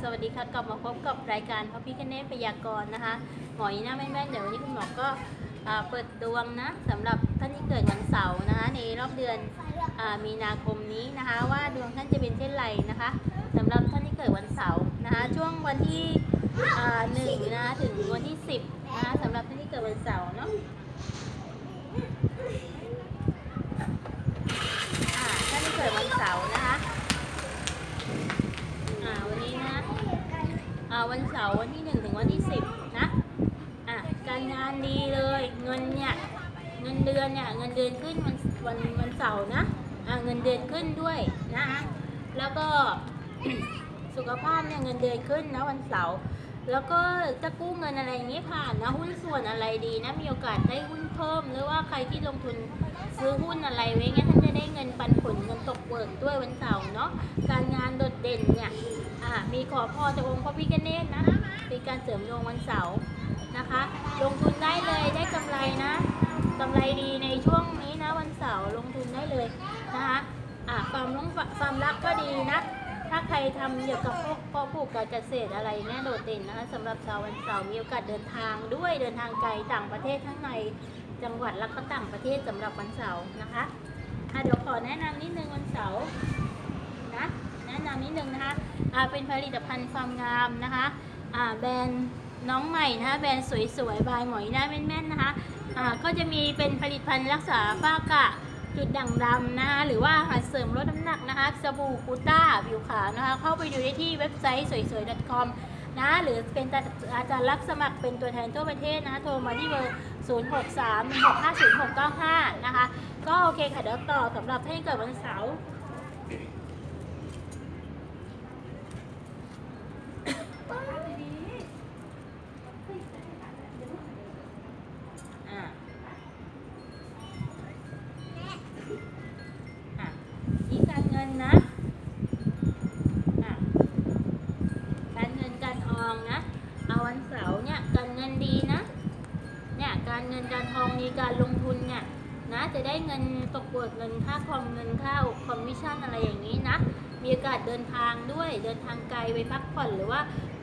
สวัสดีค่ะกลับมาพบกับรายการพระพิคเนตพยากรณ์นะคะหมอยีน่าแม่นๆเดี๋ยววันนี้คุณหมอก็เปิดดวงนะสำหรับท่านที่เกิดวันเสาร์นะคะ ในรอบเดือนอมีนาคมนี้นะคะ ว่าดวงท่านจะเป็นเช่นไรนะคะสำหรับท่านที่เกิดวันเสาร์นะคะ ช่วงวันที่หนึ่งนะคะถึงวันที่สิบนะคะสำหรับท่านที่เกิดวันเสาร์เนาะอ่าท่านที่เกิดวันเสาร์นะคะ อ่าวันนี้นะอ่า วันเสาร์วันที่หนึ่งถึงวันที่สิบนะอะการงานดีเลยเงินเนี่ยเงินเดือนเนี่ยเงินเดือนขึ้นวันวันวันเสาร์นะอะเงินเดือนขึ้นด้วยนะคะแล้วก็สุขภาพเนี่ยเงินเดือนขึ้นนะวันเสาร์ แล้วก็จะกู้เงินอะไรอย่างนี้ผ่านนะหุ้นส่วนอะไรดีนะมีโอกาสได้หุ้นเพิ่ม หรือว่าใครที่ลงทุนซื้อหุ้นอะไรไว้เงี้ยท่านจะได้เงินปันผลเงินตกเบิกด้วยวันเสาร์เนาะการงานโดดเด่นเนี่ยมีขอพรจากองค์พระพิฆเนศนะเป็นการเสริมดวงวันเสาร์นะคะ ลงทุนได้เลยได้กำไรนะกำไรดีในช่วงนี้นะวันเสาร์ลงทุนได้เลยนะคะความรักความรักก็ดีนะ ใครทำเกี่ยวกับพวกพาะปลูกการเกษตรอะไรเนี่ยโดดเด่นนะคะสำหรับชาววันเสาร์มีโอกาสเดินทางด้วยเดินทางไกลต่างประเทศทั้งในจังหวัดและก็ต่างประเทศสำหรับวันเสาร์นะคะอะเดี๋ยวขอแนะนำนิดนึงวันเสาร์นะแนะนำนิดนึงนะคะอ่าเป็นผลิตภัณฑ์ความงามนะคะอ่าแบรนด์น้องใหม่นะคะแบรนด์สวยๆบายหมอยหน้าแม่นๆนะคะอ่าก็จะมีเป็นผลิตภัณฑ์รักษาฝ้ากระ จุดด่างดำนะคะหรือว่าอาหารเสริมลดน้ำหนักนะคะสบู่กูต้าผิวขาวนะคะ เข้าไปดูได้ที่เว็บไซต์สวยๆ .com นะหรือเป็นอาจารย์รับสมัครเป็นตัวแทนทั่วประเทศนะคะโทรมาที่เบอร์ 0 6 3 1 6 5 0 6 9 5 นะคะ ก็โอเคค่ะเดี๋ยวต่อสำหรับให้เกิดวันเสาร์ งินนะอะการเงินการทองนะ เอาวันเสาร์เนี่ยการเงินดีนะ เนี่ยการเงินการทองมีการลงทุนเนี่ย นะ จะได้เงินตกเบิกเงินค่าคอมเงินค่าคอมมิชชั่นอะไรอย่างนี้นะ มีโอกาสเดินทางด้วย เดินทางไกลไปพักผ่อนหรือว่า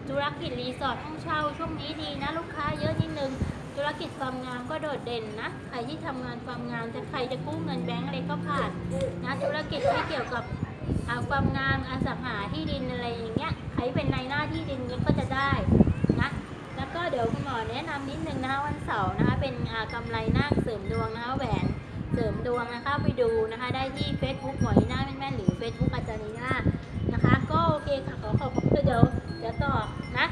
ธุรกิจรีสอร์ทห้องเช่าช่วงนี้ดีนะ ลูกค้าเยอะนิดนึงธุรกิจความงามก็โดดเด่นนะ ใครที่ทำงานความงามจะใครจะกู้เงินแบงก์อะไรก็ผ่านนะธุรกิจที่เกี่ยวกับความงามอสังหาที่ดินอะไรอย่างเงี้ยใครเป็นนายหน้าที่ดินก็จะได้นะแล้วก็เดี๋ยวคุณหมอแนะนำนิดนึงนะวันเสาร์นะ เป็นอ่ากำไรนาคเสริมดวงนะคะแหวนเสริมดวงนะคะไปดูนะคะ ได้ที่ Facebook หมอนีน่าแม่นๆหรือ Facebook อาจารย์นีน่านะคะ ก็โอเคค่ะขอขอบคุณเดี๋ยวเดี๋ยวต่อนะ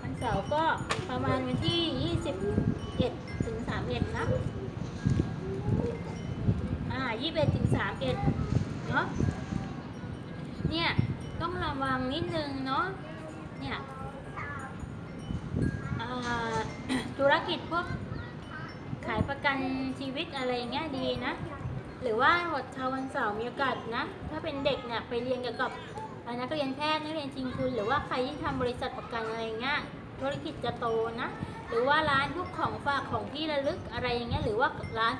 วันเสาร์ก็ประมาณวันที่ 21ถึง31นะอ่า21ถึง31เนาะเนี่ย ต้องระวังนิดนึงเนาะเนี่ยธุรกิจพวกายประกันชีวิตอะไรเงี้ยดีนะ หรือว่าหดชาววันเสาร์มีโอกาสนะ ถ้าเป็นเด็กเนี่ยไปเรียนเกี่ยวกับอ่านักเรียนแพทย์นักเรียนจริงทุนหรือว่าใครที่ทำบริษัทประกันอะไรเงี้ยธุรกิจจะโตนะ หรือว่าร้านพวกของฝากของที่ระลึกอะไรอย่างเงี้ยหรือว่าร้าน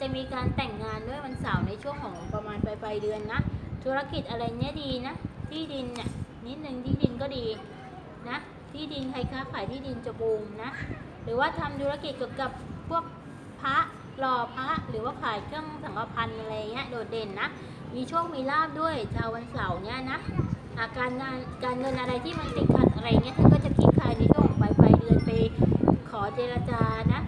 จะมีการแต่งงานด้วยวันเสาร์ในช่วงของประมาณปลายปลายเดือนนะ ธุรกิจอะไรเนี้ยดีนะที่ดินเนี่ยนิดนึงที่ดินก็ดีนะที่ดินใครค้าขายที่ดินจะบูมนะ หรือว่าทำธุรกิจเกี่ยวกับพวก พระหล่อพระหรือว่าขายเครื่องสังฆพันธ์อะไรเงี้ยโดดเด่นนะ มีโชคมีลาบด้วยชาววันเสาร์เนี่ยนะอาการงานการเงินอะไรที่มันติดขัดอะไรเงี้ยท่านก็จะคลี่คลายในช่วงปลายปลายเดือนไปขอเจรจานะ